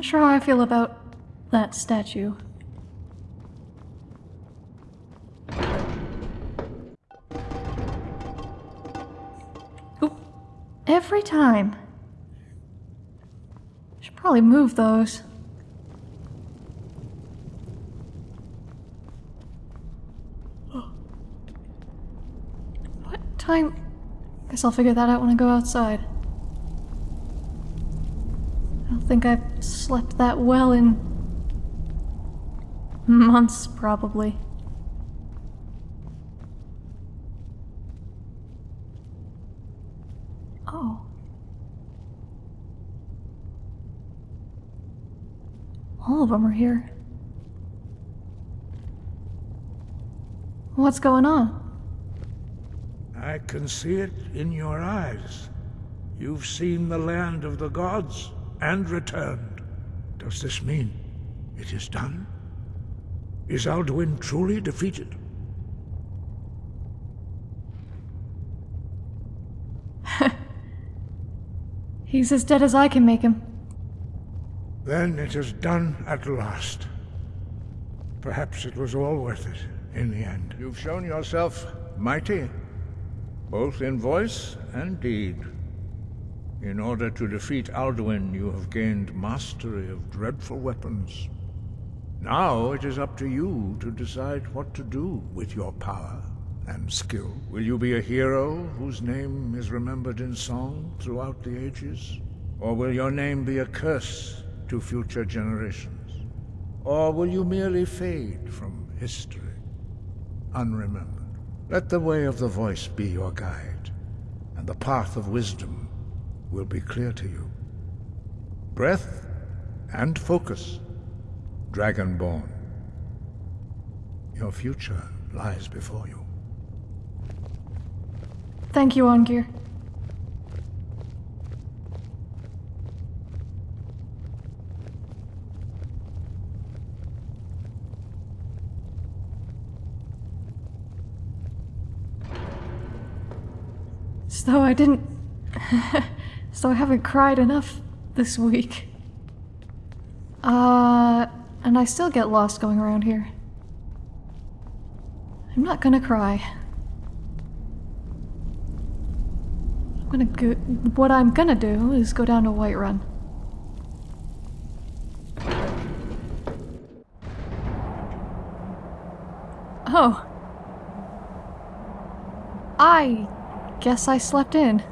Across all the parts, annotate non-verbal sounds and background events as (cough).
Not sure how I feel about that statue. Oop. Every time. Should probably move those. What time? Guess I'll figure that out when I go outside. I think I've slept that well in months, probably. Oh. All of them are here. What's going on? I can see it in your eyes. You've seen the land of the gods and returned. Does this mean it is done? Is Alduin truly defeated? (laughs) He's as dead as I can make him. Then it is done at last. Perhaps it was all worth it in the end. You've shown yourself mighty, both in voice and deed. In order to defeat Alduin, you have gained mastery of dreadful weapons. Now it is up to you to decide what to do with your power and skill. Will you be a hero whose name is remembered in song throughout the ages? Or will your name be a curse to future generations? Or will you merely fade from history, unremembered? Let the way of the voice be your guide, and the path of wisdom will be clear to you. Breath and focus, Dragonborn. Your future lies before you. Thank you, Arngeir. So I didn't... (laughs) Though I haven't cried enough this week. Uh... And I still get lost going around here. I'm not gonna cry. I'm gonna go... What I'm gonna do is go down to Whiterun. Oh. I guess I slept in.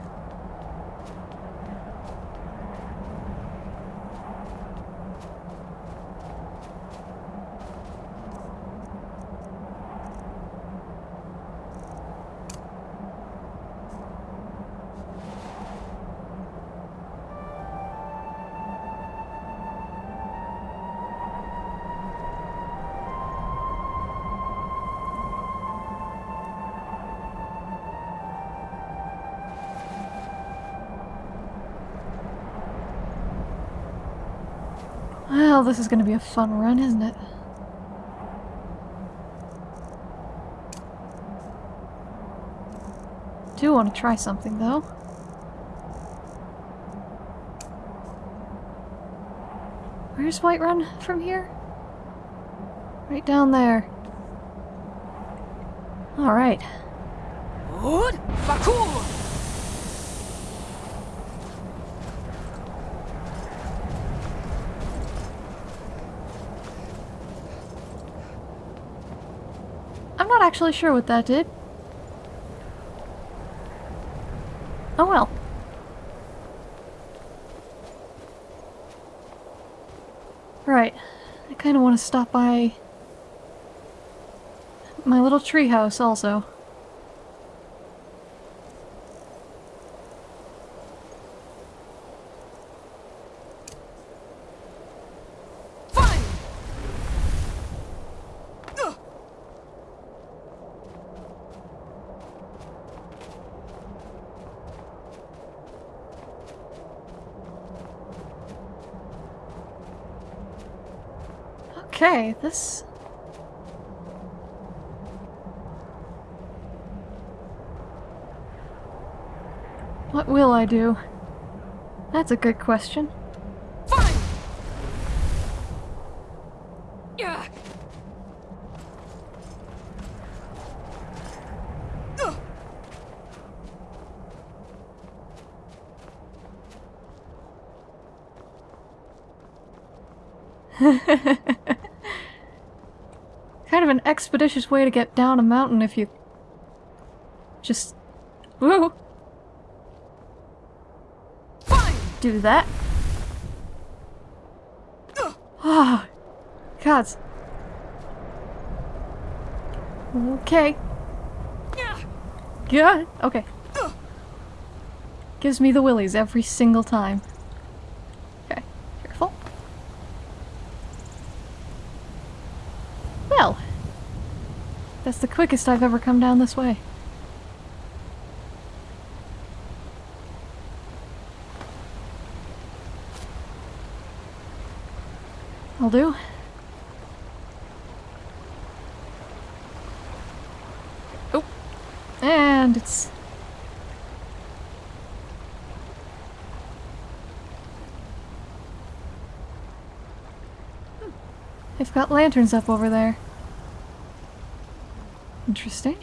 Well, this is gonna be a fun run, isn't it? do want to try something, though. Where's Whiterun from here? Right down there. Alright. I'm not actually sure what that did. Oh well. Right. I kind of want to stop by my little treehouse also. Fine! Okay, this... What will I do? That's a good question. Fine! Yeah. (laughs) Ugh. Kind of an expeditious way to get down a mountain if you... Just... Woo! Do that. Ah, gods. Okay. Good. Okay. Gives me the willies every single time. Okay. Careful. Well. That's the quickest I've ever come down this way. I'll do. Oh. And it's hmm. They've got lanterns up over there. Interesting.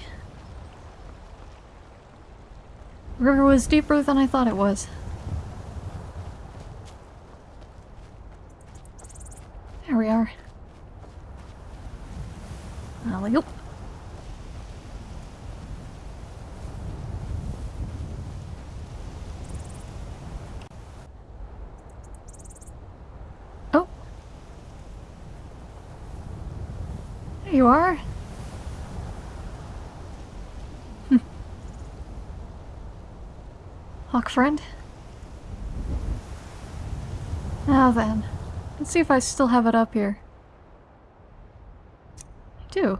River was deeper than I thought it was. There we are. Uh, Alley oop. Oh. There you are. Hmm. Hawk friend. Now then. Let's see if I still have it up here. I do.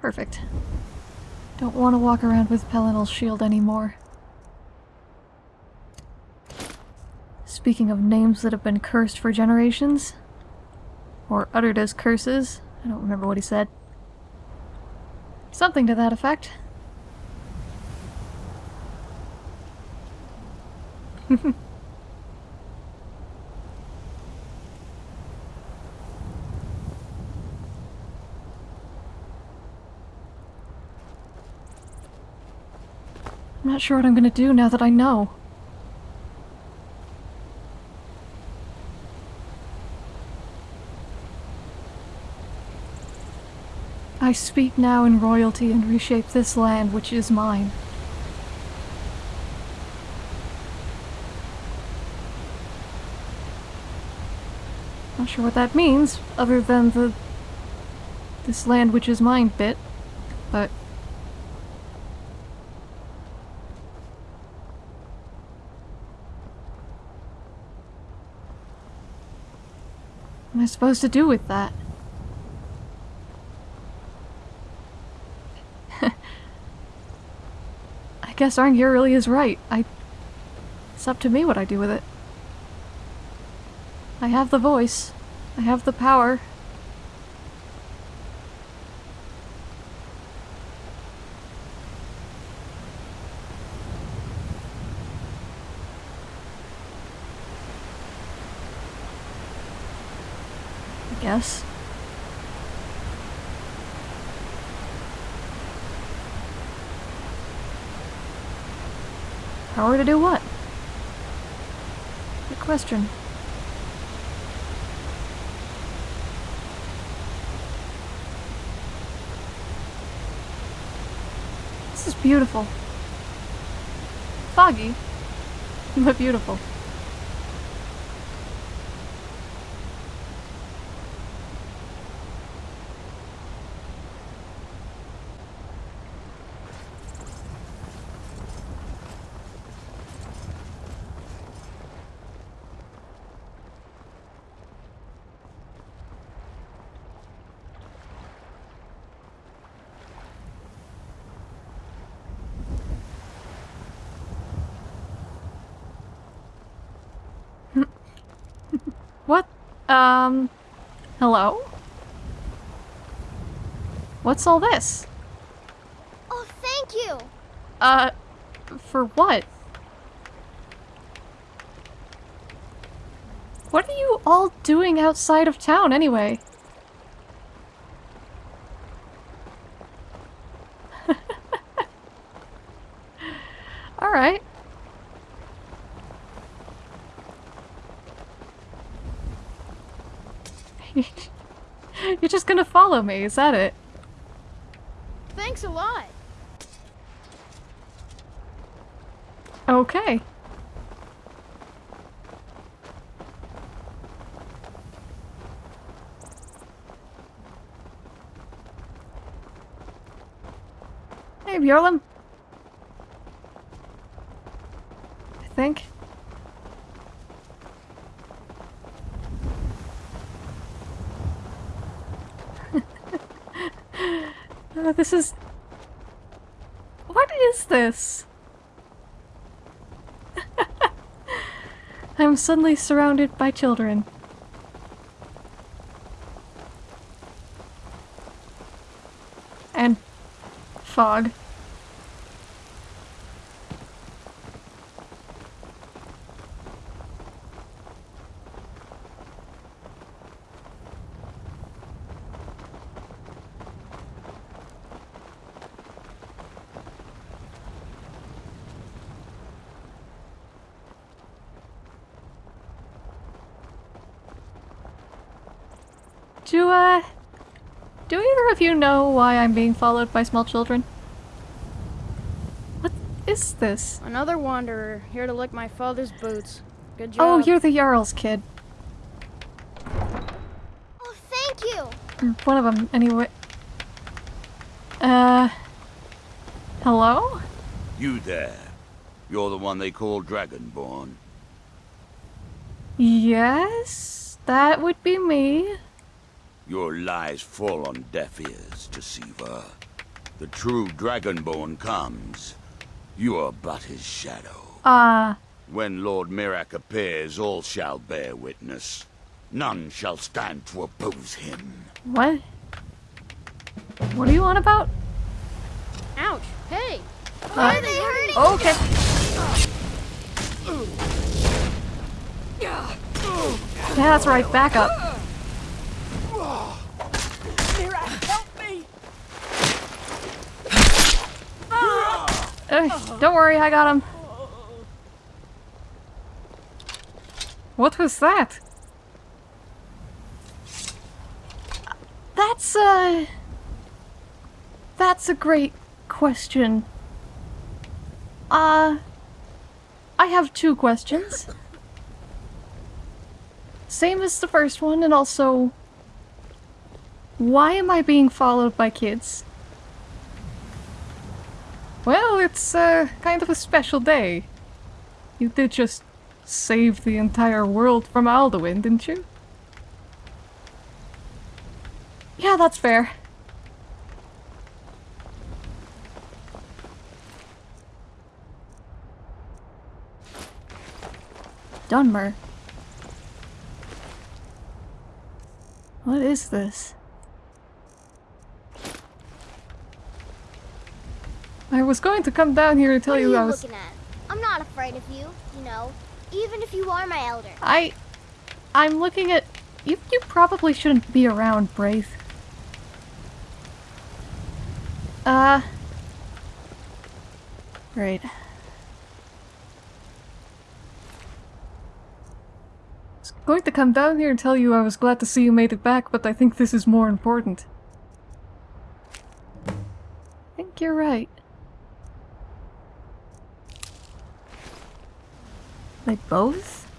Perfect. Don't want to walk around with Pelinal's shield anymore. Speaking of names that have been cursed for generations, or uttered as curses, I don't remember what he said. Something to that effect. I'm not sure what I'm gonna do now that I know. I speak now in royalty and reshape this land which is mine. Sure what that means, other than the this land which is mine bit, but What am I supposed to do with that? (laughs) I guess Arngeir really is right. I... It's up to me what I do with it. I have the voice. I have the power. I guess. Power to do what? Good question. Is beautiful. Foggy, (laughs) but beautiful. What? Um. Hello? What's all this? Oh, thank you. Uh. For what? What are you all doing outside of town anyway? Alright. (laughs) You're just gonna follow me, is that it? Thanks a lot. Okay. Hey, Bjorlam. I think. This is... What is this? (laughs) I'm suddenly surrounded by children. And fog. Do, uh... Do either of you know why I'm being followed by small children? What is this? Another wanderer, here to lick my father's boots. Good job. Oh, you're the Jarl's kid. Oh, thank you. Or One of them, anyway. Uh... Hello? You there. You're the one they call Dragonborn. Yes? That would be me. Your lies fall on deaf ears, deceiver. The true Dragonborn comes. You are but his shadow. Uh... When Lord Miraak appears, all shall bear witness. None shall stand to oppose him. What? What are you on about? Ouch! Hey! Why are they hurting? Oh, okay. Yeah. Yeah, that's right. Back up. Mira, help me! Don't worry, I got him. What was that? That's uh That's a great question. Uh I have two questions. Same as the first one and also why am I being followed by kids? Well, it's uh, kind of a special day. You did just save the entire world from Alduin, didn't you? Yeah, that's fair. Dunmer. What is this? I was going to come down here to tell what are you you I was. looking at? I'm not afraid of you, you know. Even if you are my elder. I. I'm looking at. You, you probably shouldn't be around, Braith. Uh. Right. was going to come down here and tell you I was glad to see you made it back, but I think this is more important. I think you're right. They both?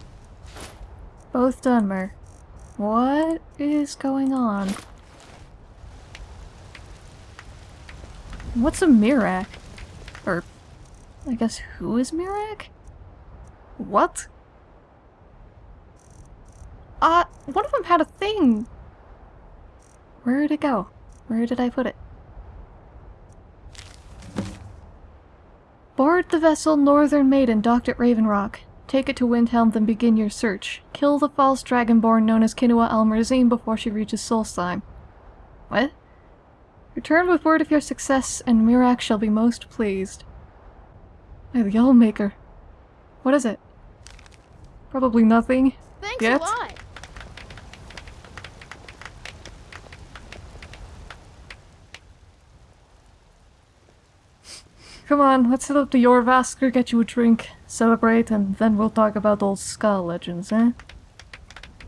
Both Dunmer. What is going on? What's a Miraak? Or, I guess who is Miraak? What? Uh, one of them had a thing. Where did it go? Where did I put it? Board the vessel Northern Maiden docked at Raven Rock. Take it to Windhelm, then begin your search. Kill the false dragonborn known as Kinoa Almarazine before she reaches Solstheim. What? Return with word of your success, and Miraak shall be most pleased. Hey, the Allmaker. What is it? Probably nothing. Thanks Yet? a lot. Come on, let's head up to Jorrvaskr, get you a drink, celebrate, and then we'll talk about old Skaal legends, eh?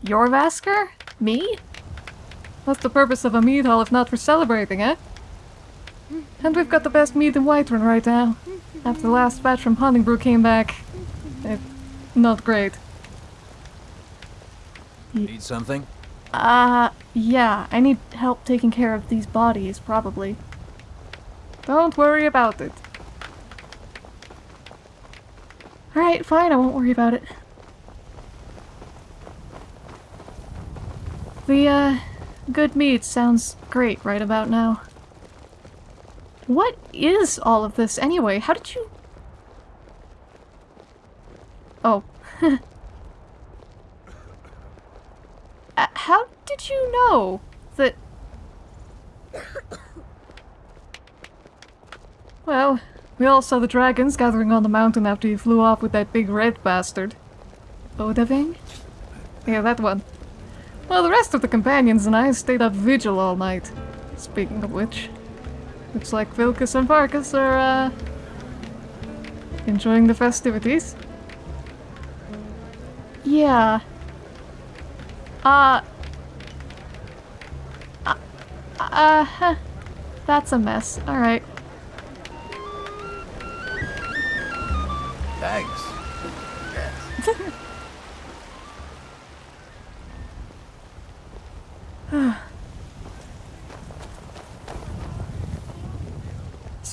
Jorrvaskr? Me? What's the purpose of a mead hall if not for celebrating, eh? And we've got the best mead in Whiterun right now. After the last batch from Honningbrew came back. Eh, not great. Need something? Uh, yeah, I need help taking care of these bodies, probably. Don't worry about it. Alright, fine, I won't worry about it. The, uh, good meat sounds great right about now. What is all of this anyway? How did you... Oh. (laughs) Uh, how did you know that... (coughs) well, we all saw the dragons gathering on the mountain after you flew off with that big red bastard. Odahviing? Yeah, that one. Well, the rest of the companions and I stayed up vigil all night. Speaking of which, looks like Vilkas and Farkas are, uh... enjoying the festivities. Yeah, uh... Uh... uh huh. That's a mess. Alright.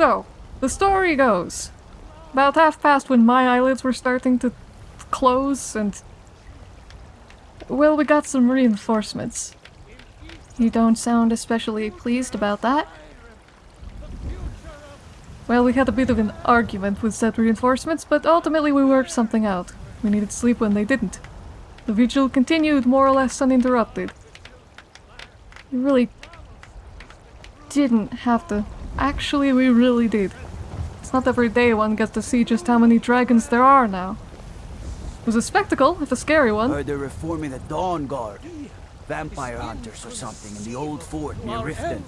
So, the story goes. About half past when my eyelids were starting to close and... Well, we got some reinforcements. You don't sound especially pleased about that. Well, we had a bit of an argument with said reinforcements, but ultimately we worked something out. We needed sleep when they didn't. The vigil continued more or less uninterrupted. You really didn't have to. Actually, we really did. It's not every day one gets to see just how many dragons there are now. It was a spectacle, if a scary one. Heard they're reforming the Dawn Guard. Vampire hunters or something in the old fort near Riften.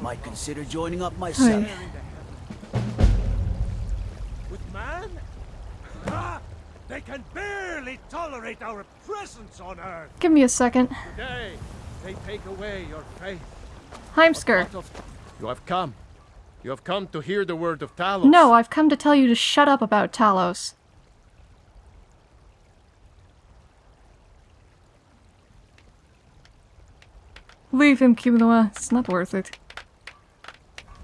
Might consider joining up myself. With man? Ah, they can barely tolerate our presence on Earth. Give me a second. Today, they take away your faith. Heimskr. You have come. You have come to hear the word of Talos. No, I've come to tell you to shut up about Talos. Leave him, Kiminoa. It's not worth it.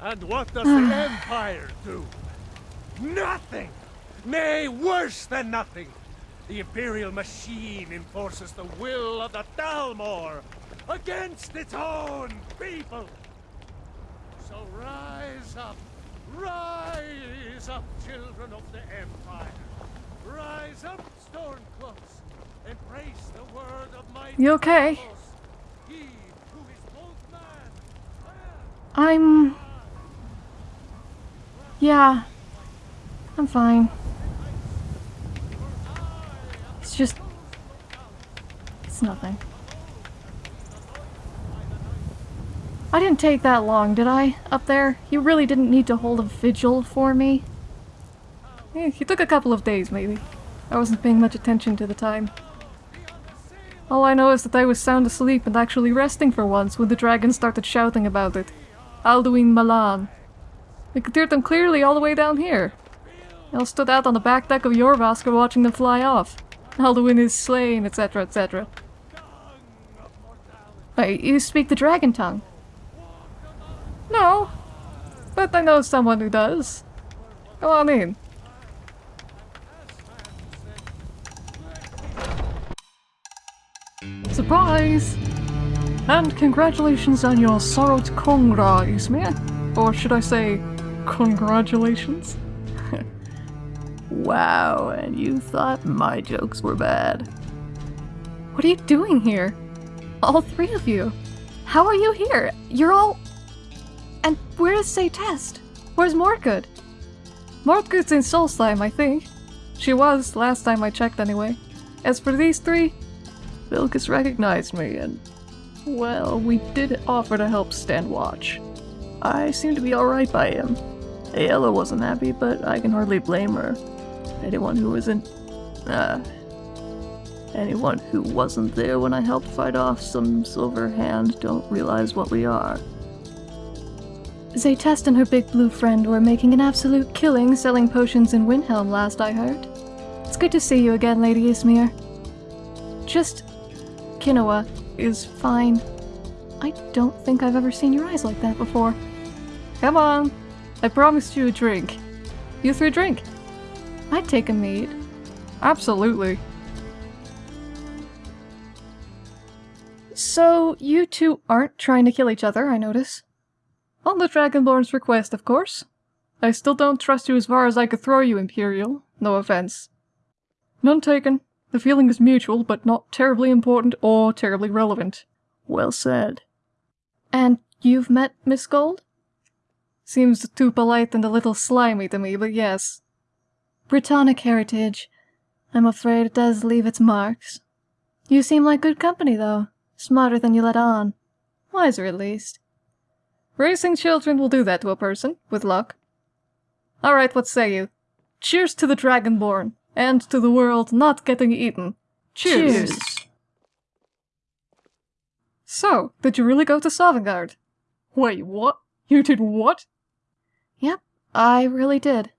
And what does ah. the Empire do? Nothing! Nay, worse than nothing! The Imperial machine enforces the will of the Thalmor against its own people! Rise up, rise up, children of the Empire! Rise up, Stormcloaks! Embrace the word of my You okay? He who is both man I'm... Yeah. I'm fine. It's just... It's nothing. I didn't take that long, did I? Up there? You really didn't need to hold a vigil for me? Eh, took a couple of days, maybe. I wasn't paying much attention to the time. All I know is that I was sound asleep and actually resting for once when the dragon started shouting about it. Alduin Malan. We could hear them clearly all the way down here. I stood out on the back deck of Jorrvaskr watching them fly off. Alduin is slain, etc., etc. Wait, you speak the dragon tongue? No, but I know someone who does. Go on in. Surprise! And congratulations on your Sorrowed Kongra, Ysmir. Or should I say, congratulations? (laughs) Wow, and you thought my jokes were bad. What are you doing here? All three of you. How are you here? You're all... And where's Zaytest? Where's Morgood? Morgood's in Solstheim, I think. She was, last time I checked anyway. As for these three, Vilkas recognized me and, well, we did offer to help stand watch. I seem to be alright by him. Ayala wasn't happy, but I can hardly blame her. Anyone who isn't, uh, anyone who wasn't there when I helped fight off some silver hand don't realize what we are. Zaytest and her big blue friend were making an absolute killing selling potions in Windhelm last I heard. It's good to see you again, Lady Ysmir. Just... Kinoa is fine. I don't think I've ever seen your eyes like that before. Come on! I promised you a drink. You three drink. I'd take a mead. Absolutely. So, you two aren't trying to kill each other, I notice. On the Dragonborn's request, of course. I still don't trust you as far as I could throw you, Imperial. No offense. None taken. The feeling is mutual, but not terribly important or terribly relevant. Well said. And you've met Miss Gold? Seems too polite and a little slimy to me, but yes. Brittonic heritage. I'm afraid it does leave its marks. You seem like good company, though. Smarter than you let on. Wiser, at least. Raising children will do that to a person, with luck. Alright, what say you? Cheers to the Dragonborn, and to the world not getting eaten. Cheers! Cheers. So, did you really go to Sovngarde? Wait, what? You did what? Yep, I really did.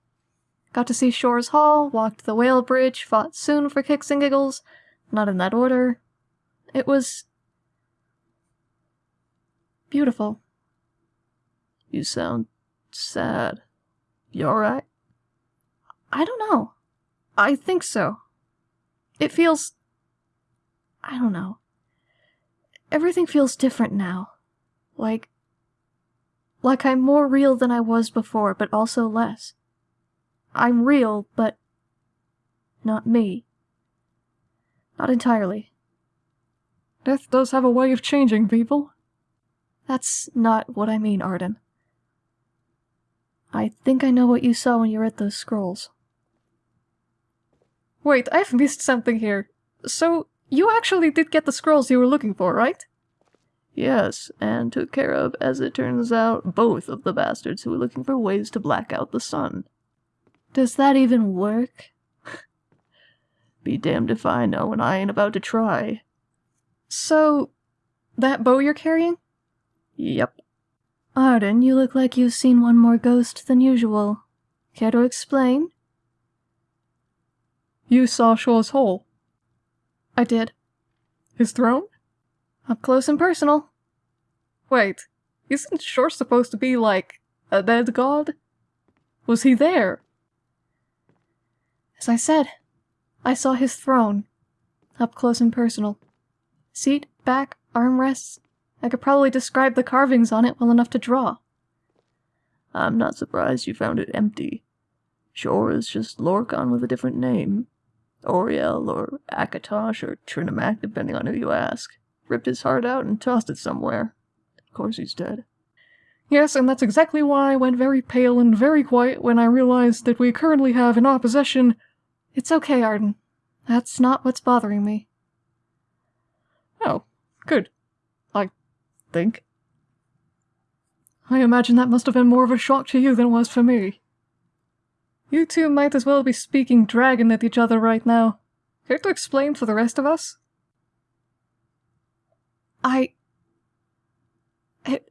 Got to see Shor's Hall, walked the Whale Bridge, fought Tsun for kicks and giggles. Not in that order. It was... beautiful. You sound sad. You alright? I don't know. I think so. It feels... I don't know. Everything feels different now. Like... Like I'm more real than I was before, but also less. I'm real, but... Not me. Not entirely. Death does have a way of changing people. That's not what I mean, Arden. I think I know what you saw when you read those scrolls. Wait, I've (laughs) missed something here. So, you actually did get the scrolls you were looking for, right? Yes, and took care of, as it turns out, both of the bastards who were looking for ways to black out the sun. Does that even work? (laughs) Be damned if I know, and I ain't about to try. So, that bow you're carrying? Yep. Arden, you look like you've seen one more ghost than usual. Care to explain? You saw Shor's Hall? I did. His throne? Up close and personal. Wait, isn't Shor supposed to be like a dead god? Was he there? As I said, I saw his throne. Up close and personal. Seat, back, armrests. I could probably describe the carvings on it well enough to draw. I'm not surprised you found it empty. Shor is just Lorkhan with a different name. Auriel, or Akatosh or Trinimac, depending on who you ask. Ripped his heart out and tossed it somewhere. Of course he's dead. Yes, and that's exactly why I went very pale and very quiet when I realized that we currently have in our possession... It's okay, Arden. That's not what's bothering me. Oh, good. I think. I imagine that must have been more of a shock to you than it was for me. You two might as well be speaking dragon at each other right now. Care to explain for the rest of us? I... It...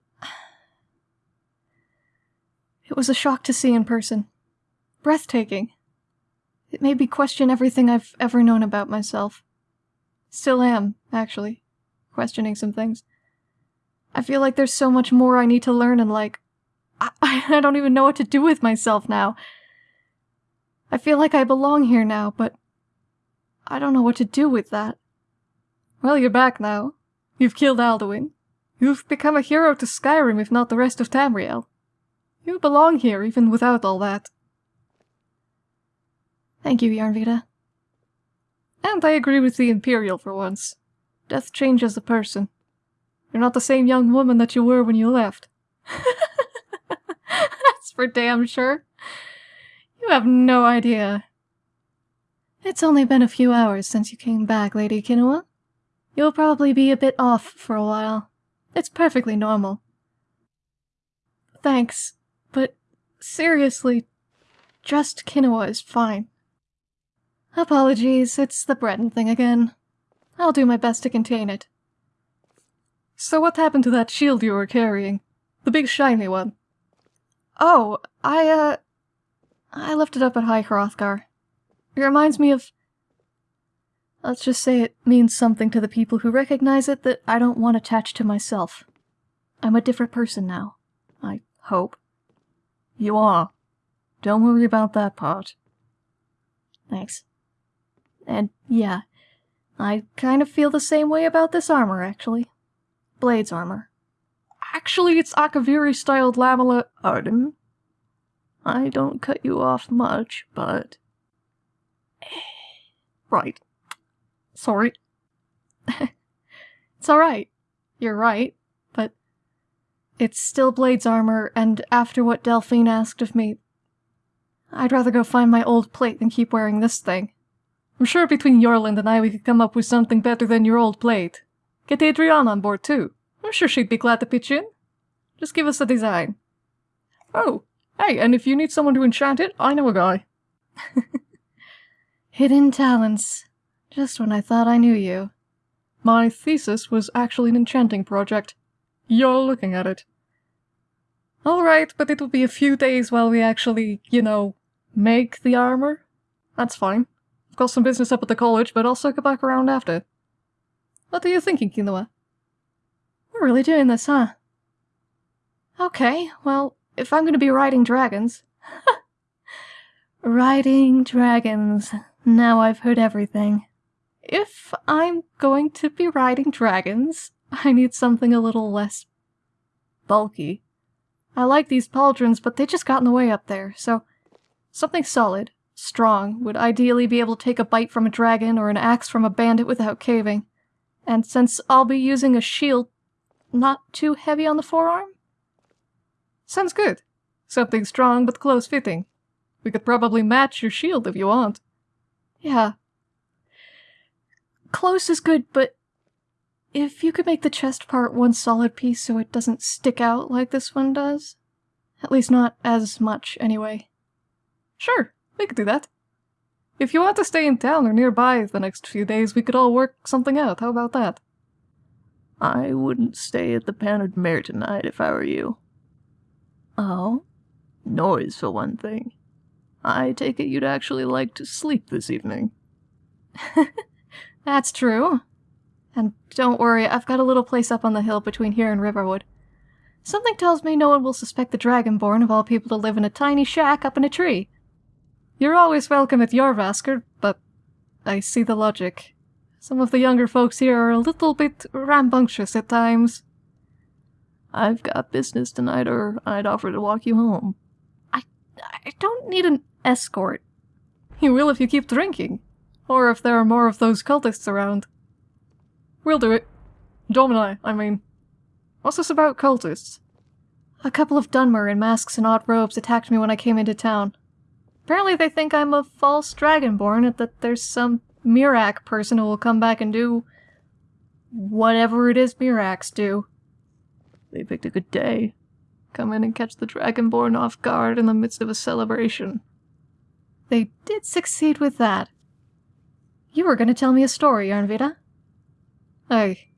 It was a shock to see in person. Breathtaking. It made me question everything I've ever known about myself. Still am, actually, questioning some things. I feel like there's so much more I need to learn and like... I, (laughs) I don't even know what to do with myself now. I feel like I belong here now, but I don't know what to do with that. Well, you're back now. You've killed Alduin. You've become a hero to Skyrim, if not the rest of Tamriel. You belong here, even without all that. Thank you, Yarnvita. And I agree with the Imperial for once. Death changes a person. You're not the same young woman that you were when you left. (laughs) That's for damn sure. You have no idea. It's only been a few hours since you came back, Lady Kinoa. You'll probably be a bit off for a while. It's perfectly normal. Thanks, but seriously, just Kinoa is fine. Apologies, it's the Breton thing again. I'll do my best to contain it. So what happened to that shield you were carrying? The big shiny one? Oh, I, uh... I left it up at High Hrothgar. It reminds me of... Let's just say it means something to the people who recognize it that I don't want attached to myself. I'm a different person now. I hope. You are. Don't worry about that part. Thanks. And yeah, I kind of feel the same way about this armor, actually. Blade's armor. Actually, it's Akaviri-styled lamella... Arden? I don't cut you off much, but... (sighs) right. Sorry. (laughs) it's alright. You're right, but... It's still Blade's armor, and after what Delphine asked of me, I'd rather go find my old plate than keep wearing this thing. I'm sure between Eorlund and I we could come up with something better than your old plate. Get Adrianne on board too. I'm sure she'd be glad to pitch in. Just give us a design. Oh, hey, and if you need someone to enchant it, I know a guy. (laughs) Hidden talents. Just when I thought I knew you. My thesis was actually an enchanting project. You're looking at it. Alright, but it'll be a few days while we actually, you know, make the armor. That's fine. I've got some business up at the college, but I'll circle back around after. What are you thinking, Kinoa? We're really doing this, huh? Okay, well, if I'm gonna be riding dragons... (laughs) riding dragons. Now I've heard everything. If I'm going to be riding dragons, I need something a little less... bulky. I like these pauldrons, but they just got in the way up there, so... Something solid, strong, would ideally be able to take a bite from a dragon or an axe from a bandit without caving. And since I'll be using a shield, not too heavy on the forearm? Sounds good. Something strong but close-fitting. We could probably match your shield if you want. Yeah. Close is good, but if you could make the chest part one solid piece so it doesn't stick out like this one does. At least not as much, anyway. Sure, we could do that. If you want to stay in town or nearby the next few days, we could all work something out. How about that? I wouldn't stay at the Bannered Mare tonight if I were you. Oh? Noise, for one thing. I take it you'd actually like to sleep this evening. (laughs) That's true. And don't worry, I've got a little place up on the hill between here and Riverwood. Something tells me no one will suspect the Dragonborn of all people to live in a tiny shack up in a tree. You're always welcome at Jorrvaskr, but I see the logic. Some of the younger folks here are a little bit rambunctious at times. I've got business tonight, or I'd offer to walk you home. I, I don't need an escort. You will if you keep drinking. Or if there are more of those cultists around. We'll do it. Domini, I mean. What's this about cultists? A couple of Dunmer in masks and odd robes attacked me when I came into town. Apparently they think I'm a false dragonborn and that there's some Miraak person who will come back and do whatever it is Miraaks do. They picked a good day. Come in and catch the Dragonborn off guard in the midst of a celebration. They did succeed with that. You were going to tell me a story, Arnvita. Hey.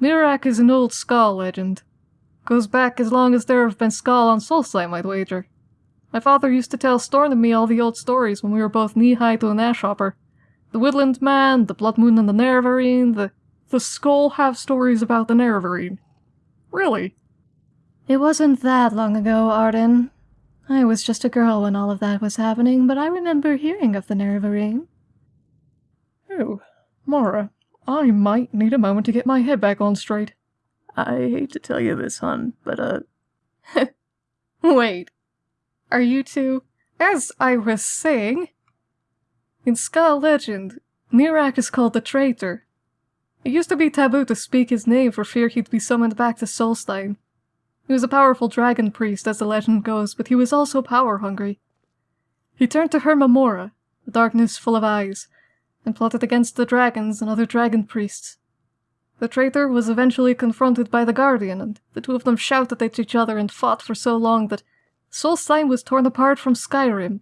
Miraak is an old Skaal legend. Goes back as long as there have been Skaal on Solstheim, I'd wager. My father used to tell Storn and me all the old stories when we were both knee-high to an ashhopper. The Woodland Man, the Blood Moon and the Nerevarine, the... The Skaal have stories about the Nerevarine. Really? It wasn't that long ago, Arden. I was just a girl when all of that was happening, but I remember hearing of the Nerevarine. Oh, Mara, I might need a moment to get my head back on straight. I hate to tell you this, hon, but, uh... (laughs) Wait. Are you two... As I was saying, In Skaal legend, Miraak is called the Traitor. It used to be taboo to speak his name for fear he'd be summoned back to Solstheim. He was a powerful dragon priest, as the legend goes, but he was also power hungry. He turned to Hermaeus Mora, the darkness full of eyes, and plotted against the dragons and other dragon priests. The traitor was eventually confronted by the Guardian, and the two of them shouted at each other and fought for so long that Solstheim was torn apart from Skyrim.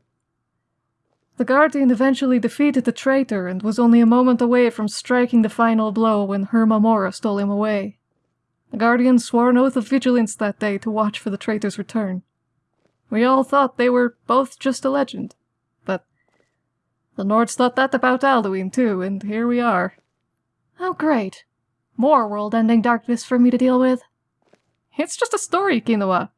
The Guardian eventually defeated the traitor and was only a moment away from striking the final blow when Herma Hermaeus Mora stole him away. The Guardian swore an oath of vigilance that day to watch for the traitor's return. We all thought they were both just a legend, but the Nords thought that about Alduin too, and here we are. Oh great. More world-ending darkness for me to deal with. It's just a story, Kinoa.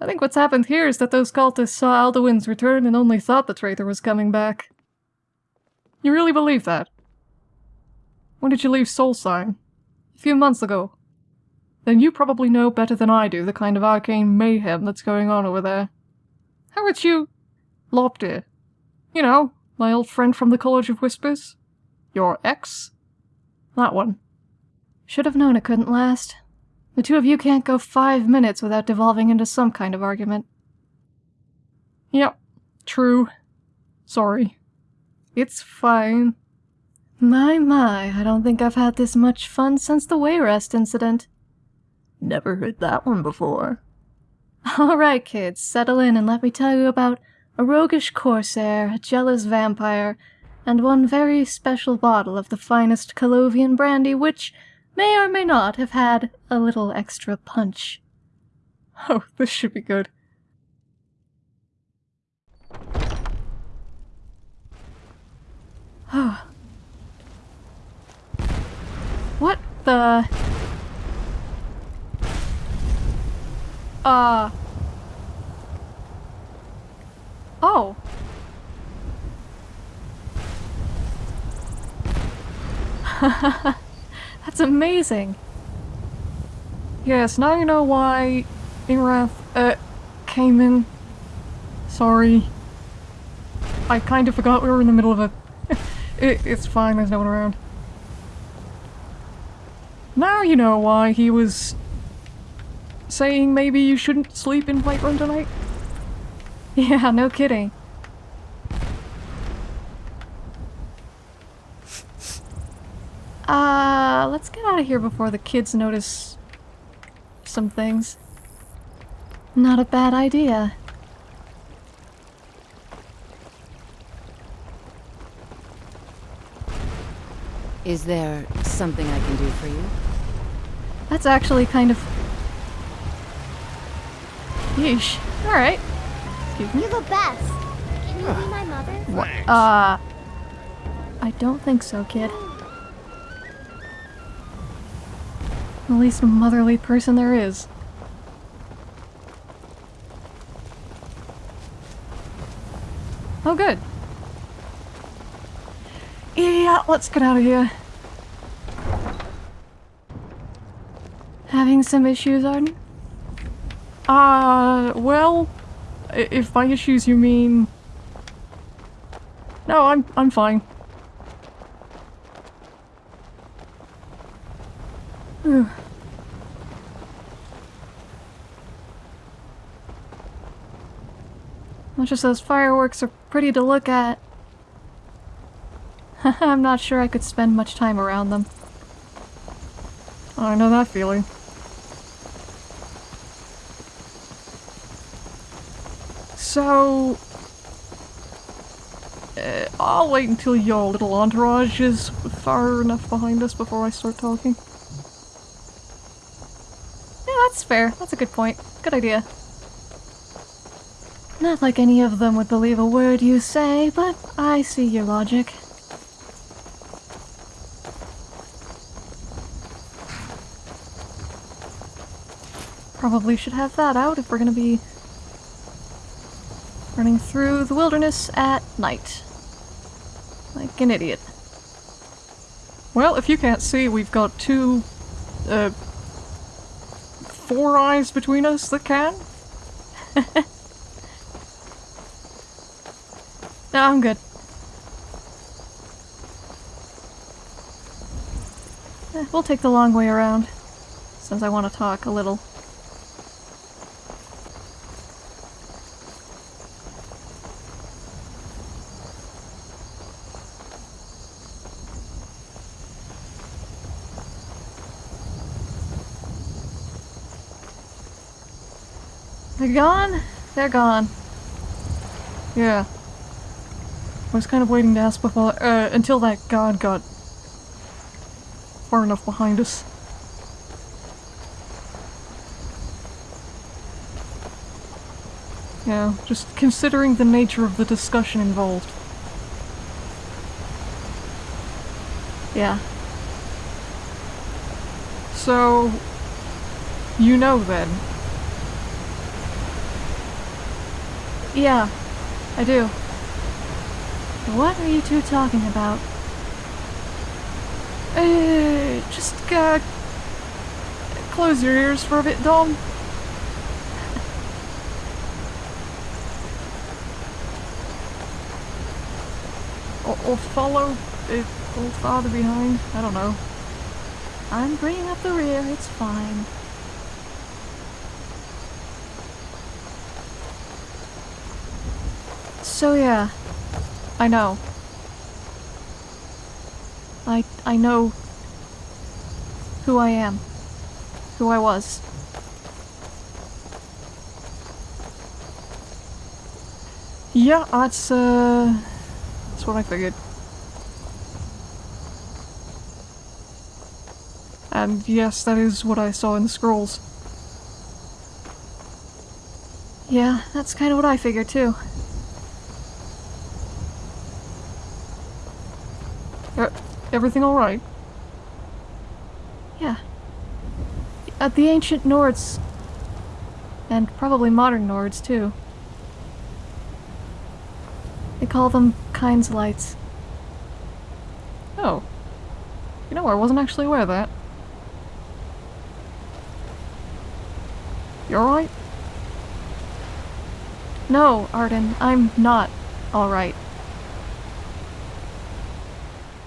I think what's happened here is that those cultists saw Alduin's return and only thought the traitor was coming back. You really believe that? When did you leave Solstheim? A few months ago. Then you probably know better than I do the kind of arcane mayhem that's going on over there. How about you... Loptir? You know, my old friend from the College of Whispers? Your ex? That one. Should have known it couldn't last. The two of you can't go five minutes without devolving into some kind of argument. Yep, true. Sorry. It's fine. My, my, I don't think I've had this much fun since the Wayrest incident. Never heard that one before. Alright, kids, settle in and let me tell you about a roguish corsair, a jealous vampire, and one very special bottle of the finest Colovian brandy which may or may not have had a little extra punch. Oh, (laughs) this should be good. Oh. (sighs) what the... Uh... Oh. (laughs) That's amazing. Yes, now you know why Ingrath, uh, came in. Sorry. I kind of forgot we were in the middle of a... (laughs) it, it's fine, there's no one around. Now you know why he was... saying maybe you shouldn't sleep in Whiterun tonight? (laughs) Yeah, no kidding. Uh, let's get out of here before the kids notice some things. Not a bad idea. Is there something I can do for you? That's actually kind of... Yeesh. Alright. Excuse me? You're the best. Can you be my mother? What? Uh... I don't think so, kid. The least motherly person there is. Oh, good. Yeah, let's get out of here. Having some issues, Arden? Uh, well, if by issues you mean... No, I'm, I'm fine. Much as those fireworks are pretty to look at, (laughs) I'm not sure I could spend much time around them. I know that feeling. So... Uh, I'll wait until your little entourage is far enough behind us before I start talking. Yeah, that's fair. That's a good point. Good idea. Not like any of them would believe a word you say, but I see your logic. Probably should have that out if we're gonna be running through the wilderness at night. Like an idiot. Well, if you can't see, we've got two, uh, four eyes between us that can. (laughs) No, I'm good. Eh, we'll take the long way around, since I want to talk a little. They're gone? They're gone. Yeah. I was kind of waiting to ask before, uh, until that god got far enough behind us. Yeah, just considering the nature of the discussion involved. Yeah. So, you know then. Yeah, I do. What are you two talking about? Uh, just, uh, close your ears for a bit, Dom. or, or follow a little farther behind. I don't know. I'm bringing up the rear, it's fine. So yeah, I know. I I know who I am. Who I was. Yeah, that's uh that's what I figured. And yes, that is what I saw in the scrolls. Yeah, that's kind of what I figured too. Everything alright? Yeah. At the ancient Nords. And probably modern Nords, too. They call them Kind's Lights. Oh. You know, I wasn't actually aware of that. You alright? No, Arden, I'm not alright.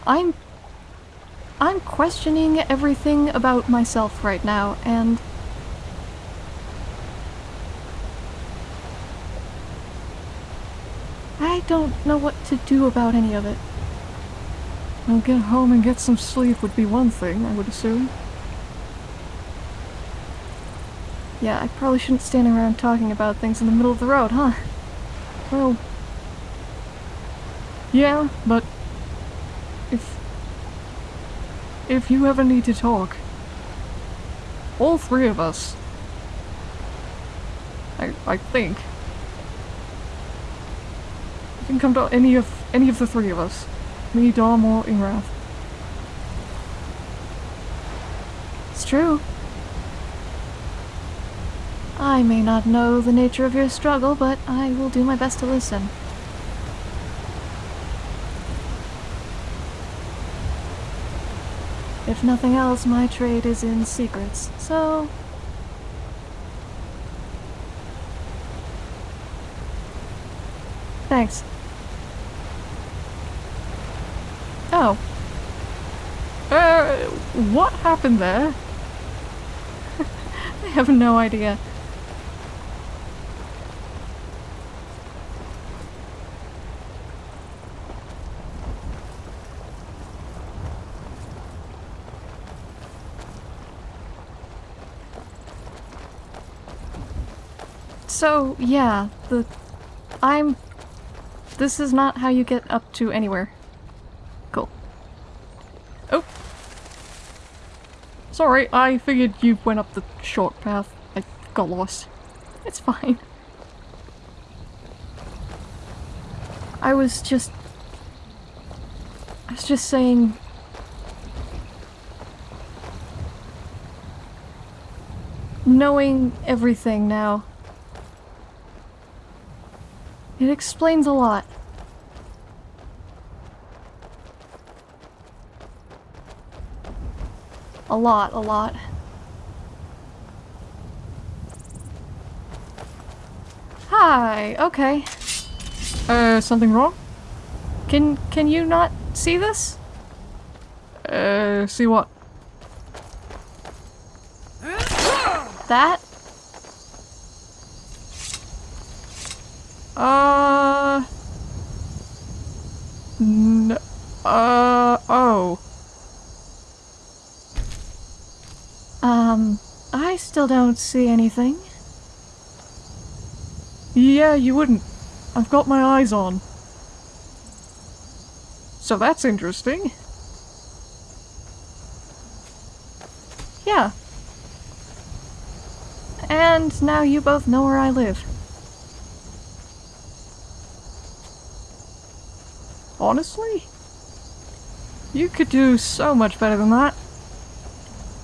I'm... I'm questioning everything about myself right now, and... I don't know what to do about any of it. Well, get home and get some sleep would be one thing, I would assume. Yeah, I probably shouldn't stand around talking about things in the middle of the road, huh? Well... Yeah, but... If... If you ever need to talk... All three of us... I, I think... You can come to any of any of the three of us. Me, Dom, or Ingrath. It's true. I may not know the nature of your struggle, but I will do my best to listen. If nothing else, my trade is in secrets, so... Thanks. Oh. Uh, what happened there? (laughs) I have no idea. So, yeah, the... I'm... This is not how you get up to anywhere. Cool. Oh! Sorry, I figured you went up the short path. I got lost. It's fine. I was just... I was just saying... Knowing everything now. It explains a lot. A lot, a lot. Hi, okay. Uh, something wrong? Can, can you not see this? Uh, see what? That? Still don't see anything. Yeah, you wouldn't. I've got my eyes on. So that's interesting. Yeah. And now you both know where I live. Honestly? You could do so much better than that.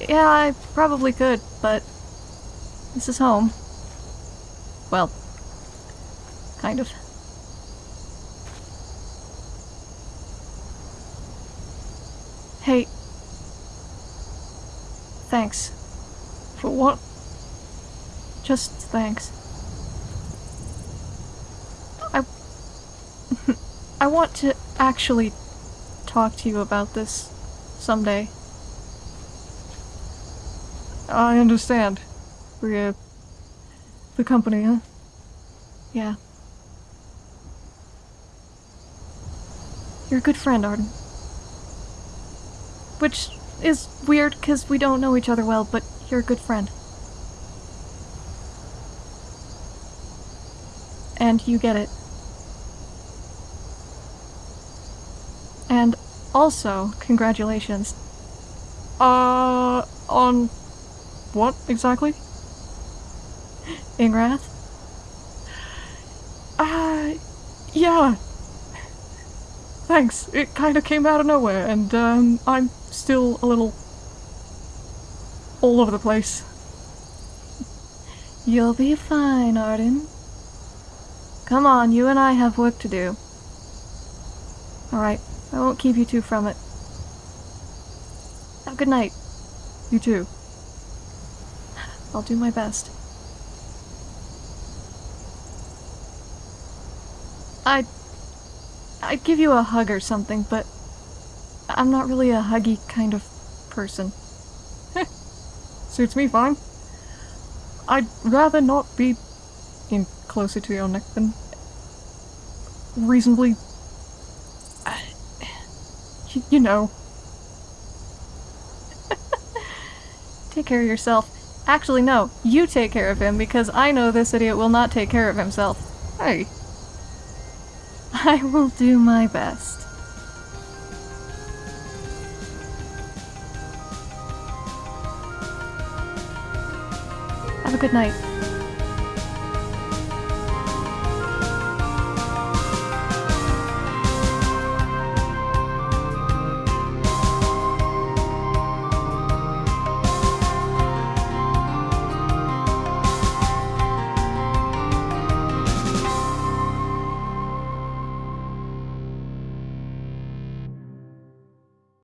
Yeah, I probably could, but this is home. Well, kind of. Hey. Thanks. For what? Just thanks. I... (laughs) I want to actually talk to you about this someday. I understand. We're, uh, the company, huh? Yeah. You're a good friend, Arden. Which is weird because we don't know each other well, but you're a good friend. And you get it. And also, congratulations. Uh, on what exactly? Ingrath? Uh, yeah. Thanks. It kind of came out of nowhere, and um, I'm still a little all over the place. You'll be fine, Arden. Come on, you and I have work to do. Alright, I won't keep you two from it. Have a good night. You too. I'll do my best. I'd... I'd give you a hug or something, but... I'm not really a huggy kind of person. (laughs) Suits me fine. I'd rather not be in closer to your neck than reasonably... (sighs) You, you know. (laughs) take care of yourself. Actually, no. You take care of him, because I know this idiot will not take care of himself. Hey. (laughs) I will do my best. Have a good night.